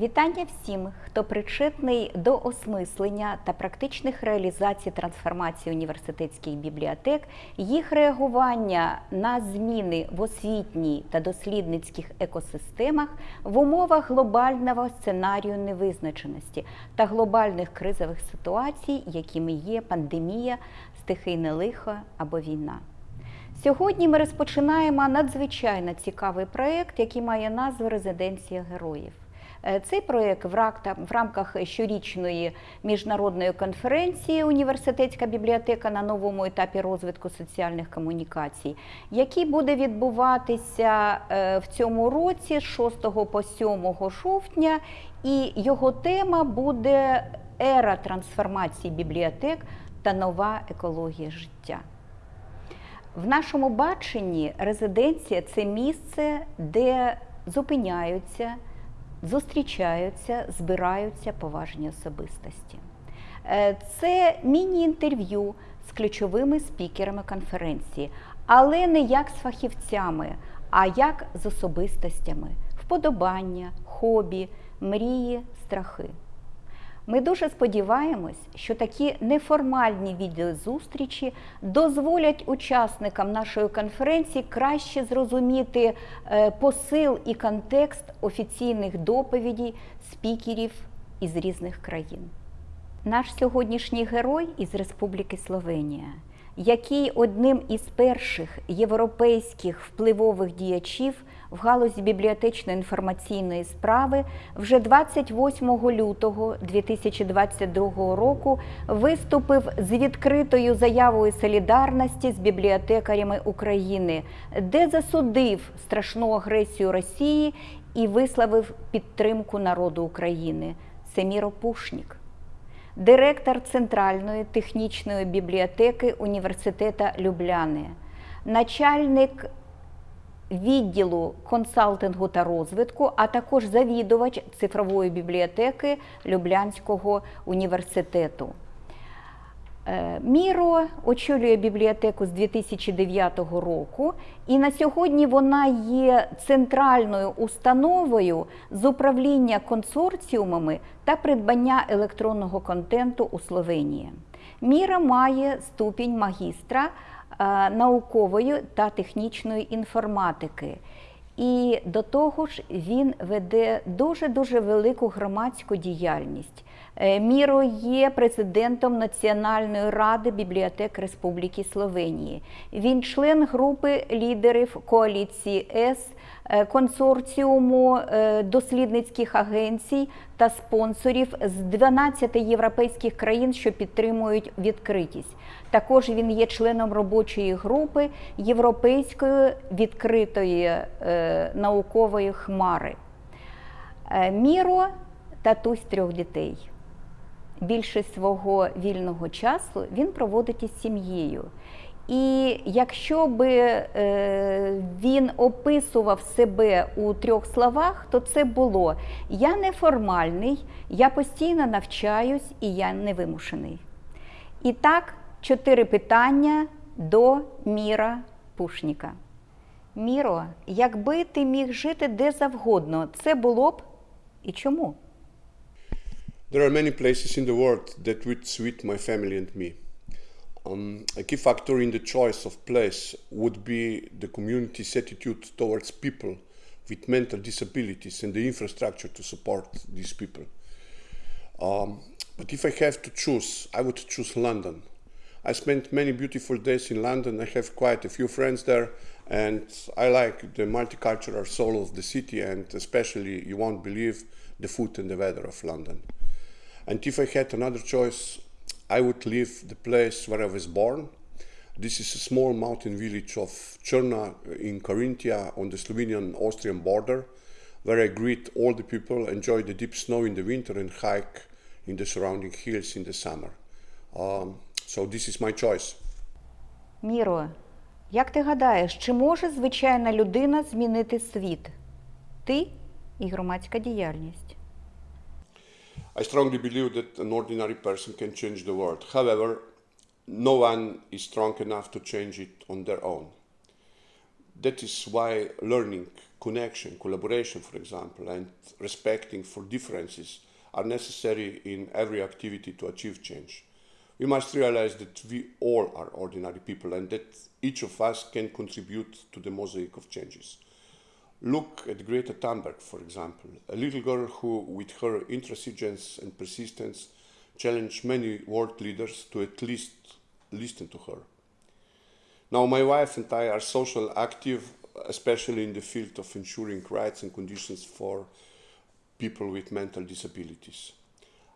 Вітання всім, хто причетний до осмислення та практичних реалізацій трансформації університетських бібліотек, їх реагування на зміни в освітній та дослідницьких екосистемах в умовах глобального сценарію невизначеності та глобальних кризових ситуацій, якими є пандемія, стихійне лихо або війна. Сьогодні ми розпочинаємо надзвичайно цікавий проєкт, який має назву Резиденція героїв. Е, Цей проєкт в рамках щорічної міжнародної конференції Університетська бібліотека на новому етапі розвитку соціальних комунікацій, який буде відбуватися е, в цьому році з 6 по 7 жовтня, і його тема буде ера трансформації бібліотек та нова екологія життя. В нашому баченні резиденція це місце, де зупиняються, зустрічаються, збираються поважні особистості. Е, Це міні-інтерв'ю з ключовими спікерами конференції, але не як з фахівцями, а як з особистостями, вподобання, хобі, мрії, страхи. Ми дуже сподіваємось, що такі неформальні відеозустрічі дозволять учасникам нашої конференції краще зрозуміти е, посил і контекст офіційних доповідей спікерів із різних країн. Наш сьогоднішній герой із Республіки Словенія, який одним із перших європейських впливових діячів в галузі бібліотечно-інформаційної справи, вже 28 лютого 2022 року виступив з відкритою заявою солідарності з бібліотекарями України, де засудив страшну агресію Росії і висловив підтримку народу України. Семіро Пушнік директор Центральної технічної бібліотеки Університета Любляни, начальник відділу консалтингу та розвитку, а також завідувач цифрової бібліотеки Люблянського університету. Е, Міро очолює бібліотеку з 2009 року, і на сьогодні вона є центральною установою з управління консорціумами та придбання електронного контенту у Словенії. Міра має ступінь магістра е, наукової та технічної інформатики. І до того ж він веде дуже дуже велику громадську діяльність. Е, Міро є президентом Національної ради бібліотек Республіки Словенії. Він член групи лідерів коаліції С, консорціуму е, дослідницьких агенцій та спонсорів з 12 європейських країн, що підтримують відкритість. Також він є членом робочої групи Європейської відкритої е, наукової хмари. Е, Міро татусь трьох дітей. Більшість свого вільного часу він проводить із сім'єю. І якщо би е, він описував себе у трьох словах, то це було я неформальний, я постійно навчаюсь і я невимушений. І так, чотири питання до Міра Пушніка. Міро, якби ти міг жити де завгодно, це було б і чому? There are many places in the world that would suit my family and me. Um, a key factor in the choice of place would be the community's attitude towards people with mental disabilities and the infrastructure to support these people. Um, but if I have to choose, I would choose London. I spent many beautiful days in London. I have quite a few friends there, and I like the multicultural soul of the city, and especially, you won't believe, the food and the weather of London. And if I had another choice, I would leave the place where I was born. This is a small mountain village of Cherna in Carinthia on the Slovenian-Austrian border, where I greet all the people, enjoy the deep snow in the winter, and hike in the surrounding hills in the summer. Um, so this is my choice. Міро, як ти гадаєш, чи може звичайна людина змінити світ? Ти і громадська діяльність. I strongly believe that an ordinary person can change the world. However, no one is strong enough to change it on their own. That is why learning connection, collaboration, for example, and respecting for differences are necessary in every activity to achieve change. We must realize that we all are ordinary people and that each of us can contribute to the mosaic of changes. Look at Greta Thunberg, for example, a little girl who, with her intransigence and persistence, challenged many world leaders to at least listen to her. Now, my wife and I are social active, especially in the field of ensuring rights and conditions for people with mental disabilities.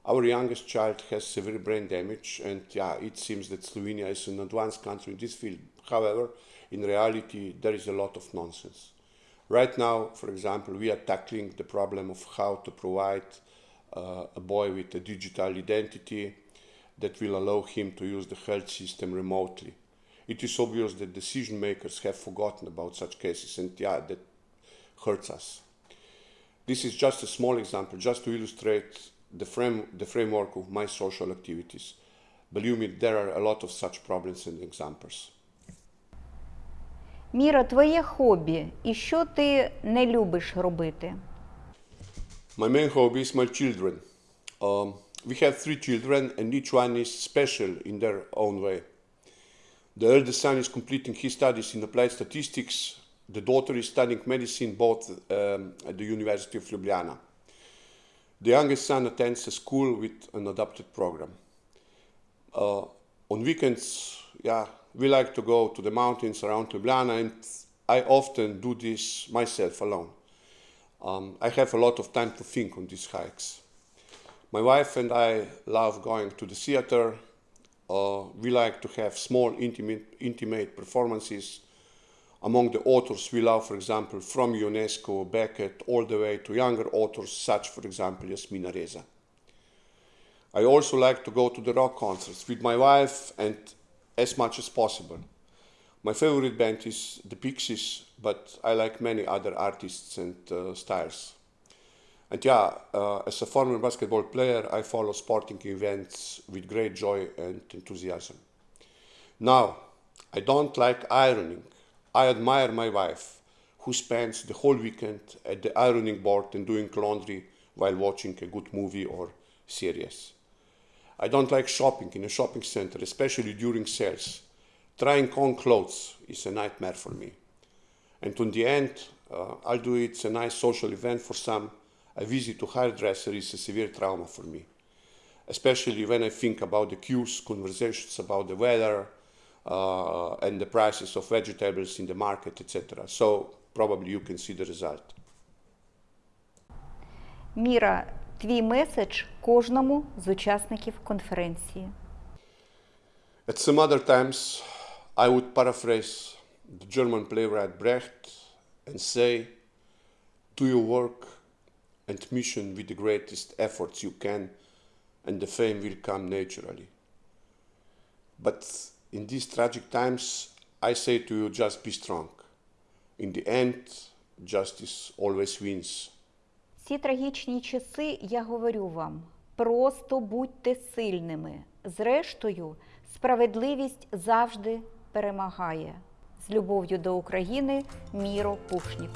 Our youngest child has severe brain damage, and yeah, it seems that Slovenia is an advanced country in this field. However, in reality, there is a lot of nonsense. Right now, for example, we are tackling the problem of how to provide uh, a boy with a digital identity that will allow him to use the health system remotely. It is obvious that decision makers have forgotten about such cases, and yeah, that hurts us. This is just a small example, just to illustrate the, frame, the framework of my social activities. Believe me, there are a lot of such problems and examples. Міра, твоє хобі і що ти не любиш робити? My main hobby is my children. Um, we have three children, and each one is special in their own way. The eldest son is completing his studies in applied statistics. The daughter is studying medicine both um, at the University of Ljubljana. The youngest son attends a school with an adapted program. Uh, on weekends, yeah, we like to go to the mountains around Ljubljana, and I often do this myself alone. Um, I have a lot of time to think on these hikes. My wife and I love going to the theater. Uh, we like to have small, intimate, intimate performances. Among the authors we love, for example, from Ionesco, Beckett, all the way to younger authors, such, for example, Yasmina Reza. I also like to go to the rock concerts with my wife and as much as possible. My favorite band is the Pixies, but I like many other artists and uh, styles. And yeah, uh, as a former basketball player, I follow sporting events with great joy and enthusiasm. Now, I don't like ironing. I admire my wife, who spends the whole weekend at the ironing board and doing laundry while watching a good movie or series. I don't like shopping in a shopping center, especially during sales. Trying on clothes is a nightmare for me. And in the end, uh, although it's a nice social event for some, a visit to hairdresser is a severe trauma for me. Especially when I think about the queues, conversations about the weather, uh, and the prices of vegetables in the market, etc. So probably you can see the result. Mira, твій меседж кожному з учасників конференції. At some other times, I would paraphrase the German playwright Brecht and say, Do your work and mission with the greatest efforts you can, and the fame will come naturally. But in these tragic times, I say to you, just be strong. In the end, justice always wins. Ці трагічні часи я говорю вам: просто будьте сильними. Зрештою, справедливість завжди перемагає. З любов'ю до України, Міро Пушнік.